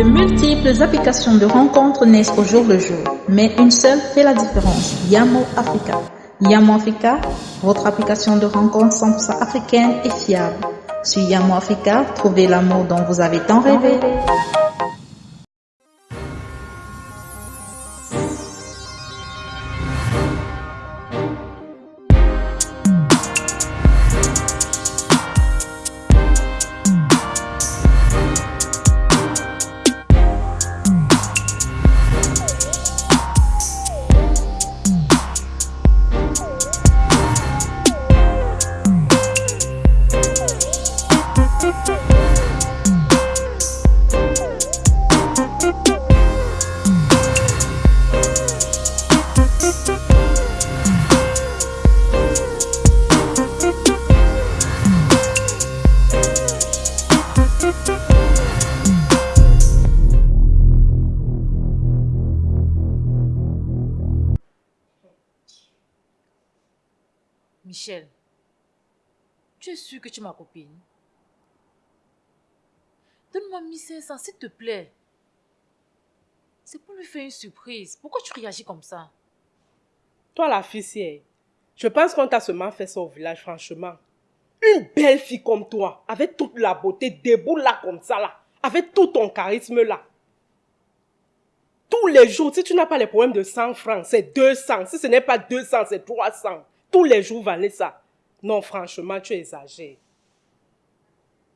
De multiples applications de rencontres naissent au jour le jour, mais une seule fait la différence, Yamo Africa. Yamo Africa, votre application de rencontres 100% africaine et fiable. Sur Yamo Africa, trouvez l'amour dont vous avez tant rêvé. Michel, tu es sûr que tu es ma copine? Donne-moi 1500, s'il te plaît. C'est pour lui faire une surprise. Pourquoi tu réagis comme ça? Toi, la fille, je pense qu'on t'a seulement fait ça au village, franchement. Une belle fille comme toi, avec toute la beauté, debout là comme ça, là, avec tout ton charisme là. Tous les jours, si tu n'as pas les problèmes de 100 francs, c'est 200. Si ce n'est pas 200, c'est 300. Tous les jours, Vanessa. Non, franchement, tu exagères.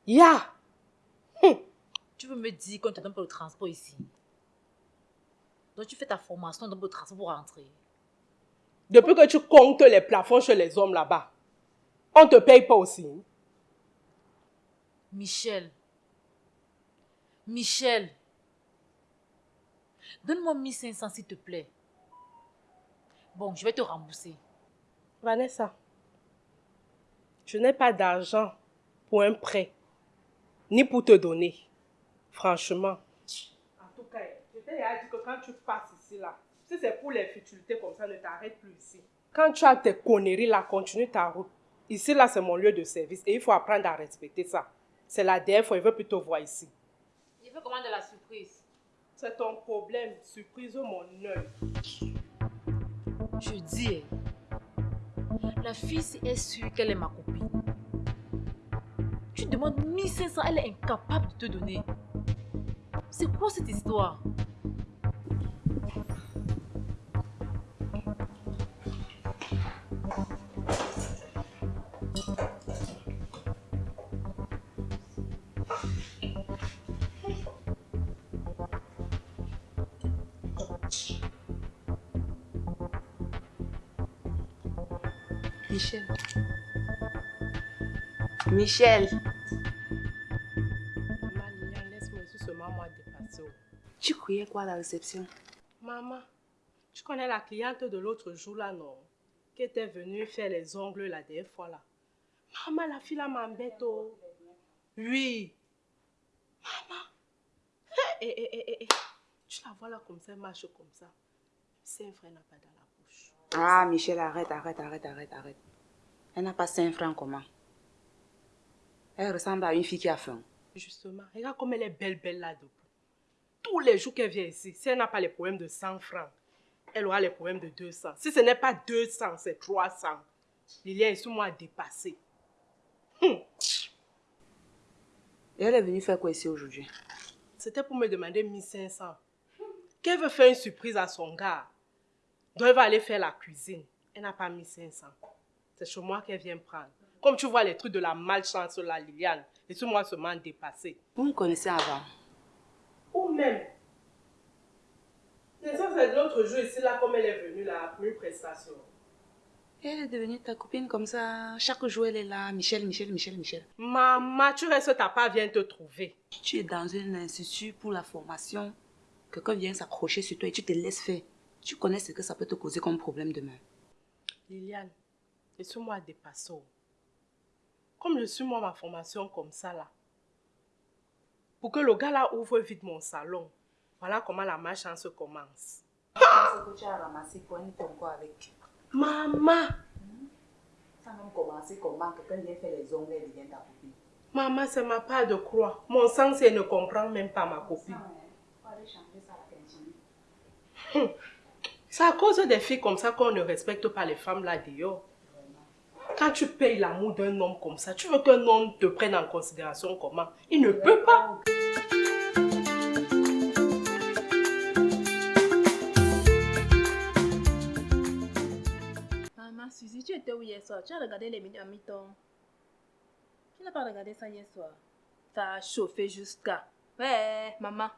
Ya! Hum. Tu veux me dire qu'on te donne pas le transport ici? Donc tu fais ta formation, dans le transport pour rentrer. Depuis que tu comptes les plafonds chez les hommes là-bas, on te paye pas aussi. Michel. Michel. Donne-moi 1500 s'il te plaît. Bon, je vais te rembourser. Vanessa, je n'ai pas d'argent pour un prêt, ni pour te donner. Franchement. En tout cas, je t'ai dit que quand tu passes ici, là, si c'est pour les futilités comme ça, ne t'arrête plus ici. Quand tu as tes conneries là, continue ta route. Ici, là, c'est mon lieu de service et il faut apprendre à respecter ça. C'est la dernière fois, il veut plutôt voir ici. Il veut comment de la surprise C'est ton problème. Surprise mon œil? Je dis, la fille, est sûre qu'elle est ma copine, tu demandes 1500, elle est incapable de te donner. C'est quoi cette histoire? Michel. Michel. Maman, laisse-moi seulement moi dépasser. Tu croyais quoi à la réception? Maman, tu connais la cliente de l'autre jour là, non? Qui était venue faire les ongles la dernière fois là. Maman, la fille là m'embête. Oh. Oui. Maman. Hé, hé, hé, hé. Tu la vois là comme ça, elle marche comme ça. C'est un frère n'a pas dans la bouche. Ah, Michel, arrête, arrête, arrête, arrête, arrête. Elle n'a pas 5 francs comment? Elle ressemble à une fille qui a faim. Justement, regarde comme elle est belle, belle là debout. Tous les jours qu'elle vient ici, si elle n'a pas les problèmes de 100 francs, elle aura les problèmes de 200. Si ce n'est pas 200, c'est 300. Lilian est sur moi dépassé. Hum. Et elle est venue faire quoi ici aujourd'hui? C'était pour me demander 1500. Qu'elle veut faire une surprise à son gars. Donc elle va aller faire la cuisine. Elle n'a pas 1500. C'est chez moi qu'elle vient prendre. Comme tu vois les trucs de la malchance la Liliane, et sur moi seulement dépassé. Vous me connaissez avant Ou même. C'est ça, c'est l'autre jour ici, là, comme elle est venue là, pour une prestation. Elle est devenue ta copine comme ça. Chaque jour, elle est là. Michel, Michel, Michel, Michel. Maman, tu restes, ta part vient te trouver. Tu es dans un institut pour la formation. Quelqu'un vient s'accrocher sur toi et tu te laisses faire. Tu connais ce que ça peut te causer comme problème demain. Liliane, laisse-moi dépasser. Comme je suis moi ma formation comme ça là. Pour que le gars là ouvre vite mon salon. Voilà comment la malchance commence. Que tu as ramassé pour un encore avec? Maman, Ça a même commencé comment? Quelqu'un vient faire les ongles et devient ta copine. maman, c'est ma part de croix. Mon sens, elle ne comprend même pas ma copine. aller changer ça à la. C'est à cause des filles comme ça qu'on ne respecte pas les femmes là dehors. Quand tu payes l'amour d'un homme comme ça, tu veux qu'un homme te prenne en considération comment? Il ne peut pas. Maman, Suzy, tu étais où hier soir? Tu as regardé les minutes à mi-temps. Tu n'as pas regardé ça hier soir. Ça a chauffé jusqu'à. Ouais, maman.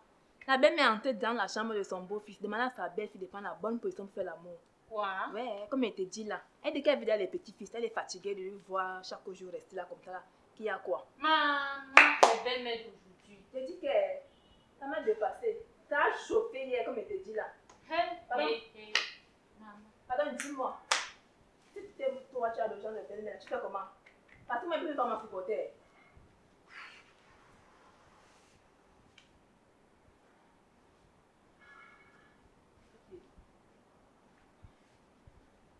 La belle-mère entrée dans la chambre de son beau-fils, demande à sa belle-fille de prendre la bonne position pour faire l'amour. Quoi? Ouais, comme elle te dit là. Elle dit qu'elle veut dire les petits-fils. Elle est fatiguée de lui voir chaque jour rester là comme ça. Là. Qu'il y a quoi? Maman, la belle-mère d'aujourd'hui. Je te dis que ça m'a dépassé. Ça a chauffé hier, comme elle te dit là. Hé, Pardon? Maman. Pardon, dis-moi. Si tu t'aimes toi, tu as besoin de belle-mère, tu fais comment? Parce que moi, je ne peux pas m'en supporter.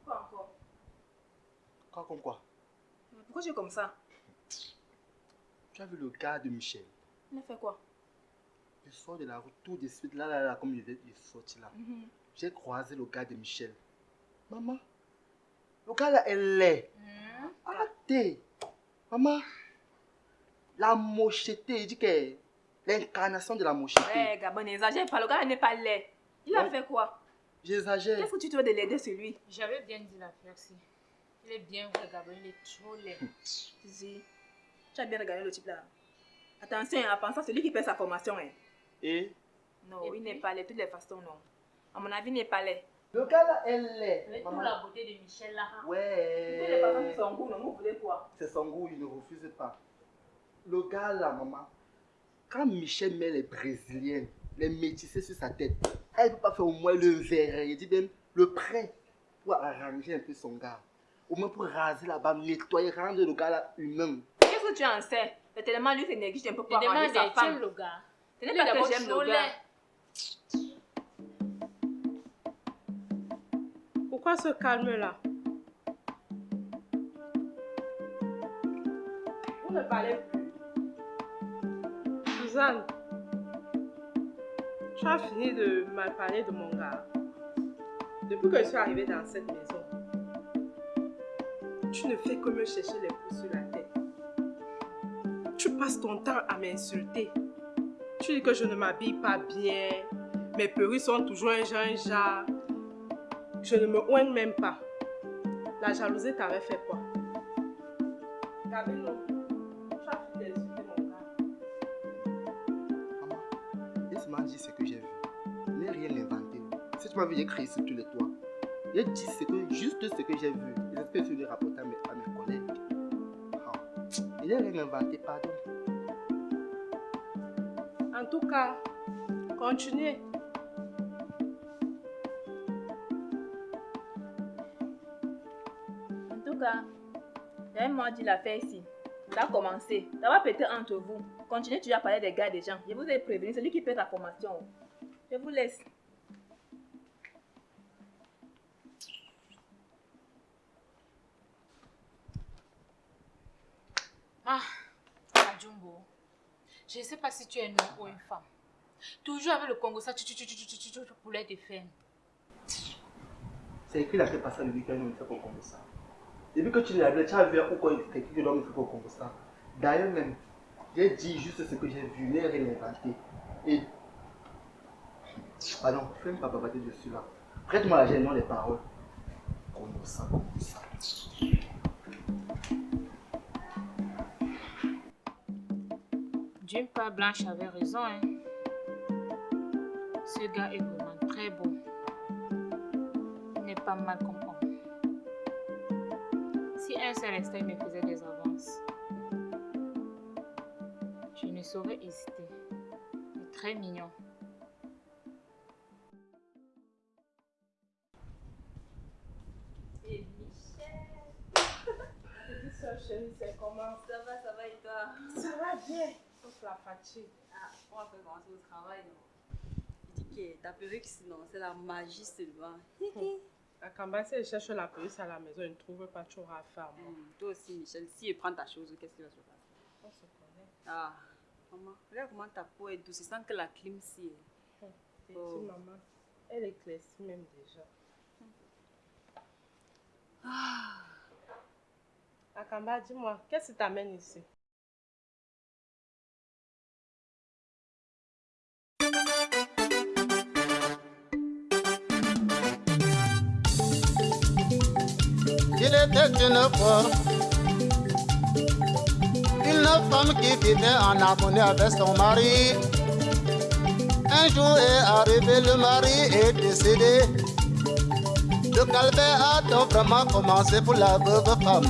Quoi encore Quoi comme quoi Pourquoi tu es comme ça? Tu as vu le gars de Michel? Il a fait quoi? Il sort de la route tout de suite, là, là, là, comme il est sorti là. J'ai croisé le gars de Michel. Maman, le gars là, elle est. Hmm? Arrêtez. Maman, la mocheté, il dit que l'incarnation de la mocheté. Ouais, Gabon, n'exagère pas. Le gars n'est pas laid. Il a Ouais. fait quoi? J'exagère. Qu'est-ce que tu veux de l'aider sur lui? J'avais bien dit l'affaire si. Il est bien vrai, Gabriel, il est trop laid. Zizi, tu as bien regardé le type là. Attention, en pensant celui qui paie sa formation. Hein. Et? Non, Et il n'est pas laid. De toutes les façons, non. À mon avis, il n'est pas laid. le gars là, elle est. Avec toute Maman. la beauté de Michel là. De toutes les façons, Ouais. c'est son goût, non? Vous voulez quoi? C'est son goût, il ne refuse pas. Le gars là, maman, quand Michel met les Brésiliennes, les métissés sur sa tête, elle ne peut pas faire au moins le verre. Il dit même le prêt pour arranger un peu son gars. Au moins pour raser la barbe, nettoyer, rendre le gars là humain. Qu'est-ce que tu en sais? C'est tellement lui, c'est néglige un peu Je pour arranger demande, sa femme. le gars. Ce n'est est pas que j'aime le gars. Pourquoi ce calme-là Vous ne parlez plus. Suzanne, tu as fini de mal parler de mon gars. Depuis que je suis arrivée dans cette maison, tu ne fais que me chercher les coups sur la tête. Tu passes ton temps à m'insulter. Tu dis que je ne m'habille pas bien. Mes perruques sont toujours un genre. Je ne me oigne même pas. La jalousie t'avait fait quoi? Gabino, tu as fini d'insulter mon gars. Maman, laisse-moi dire ce que j'ai vu. N'ai rien inventé. Si tu m'as vu, j'ai crié sur tous les toits. J'ai dit juste ce que j'ai vu. Et que je rapporter Je n'ai rien inventé, pardon. En tout cas, continuez. En tout cas, j'avais moi dit l'affaire ici. Ça a commencé. Ça va péter entre vous. Continuez toujours à parler des gars des gens. Je vous ai prévenu, celui qui paie la formation. Je vous laisse. Je ne sais pas si tu es un homme ou une femme. Toujours avec le Congo, ça, tu, tu, tu, tu, tu, tu, tu. C'est écrit la tête passée le week-end, on ne fait pas Congo ça. Depuis que tu l'as vu, tu as vu pourquoi il t'écrit que l'homme ne fait Congo ça. D'ailleurs, même, j'ai dit juste ce que j'ai vu, l'air et l'inventé. Et. Pardon, fais même pas babater dessus là. Prête-moi la gêne, non les paroles. Congo ça, Congo ça. D'une part, Blanche avait raison. Hein. Ce gars est vraiment très beau. Il n'est pas mal comme homme. Si un seul instant il me faisait des avances, je ne saurais hésiter. Il est très mignon. Et Michel. Petite soeur chérie, c'est comment? Ça va, ça va et toi? Ça va bien, la fatigue. Ah, on va commencer au travail, non Il dit que ta perruque, sinon, c'est la magie seulement. La cambasse, elle cherche la police à la maison, elle ne trouve pas toujours à faire. moi. Hum, toi aussi, Michel, si elle prend ta chose, qu'est-ce qui va se passer? On se connaît. Ah, maman, regarde comment ta peau est douce, sans que la clim si. t'ai dit, maman, elle éclaircit même déjà. Ah. Akamba, dis-moi, qu'est-ce qui t'amène ici? Il était une fois une femme qui vivait en harmonie avec son mari. Un jour est arrivé, le mari est décédé. Le calvaire a donc vraiment commencé pour la veuve femme.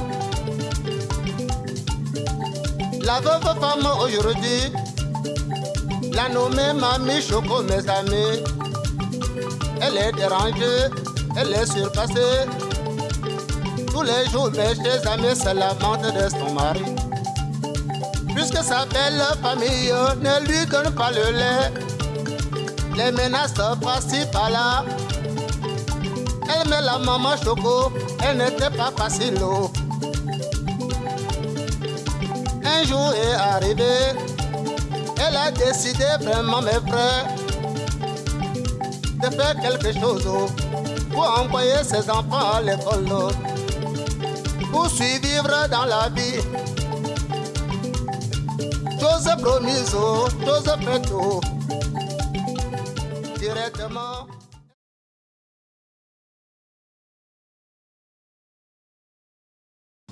La veuve femme aujourd'hui, la nommée Mamie Choco, mes amis. Elle est dérangée, elle est surpassée. Tous les jours, mes chers amis se lamentent de son mari. Puisque sa belle famille ne lui donne pas le lait, les menaces passent par-là. Elle met la maman choco, elle n'était pas facile. Un jour est arrivé, elle a décidé vraiment, mes frères, de faire quelque chose pour envoyer ses enfants à l'école, pour survivre dans la vie. Chose promise, chose faite, directement.